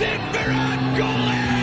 Timberon goalie!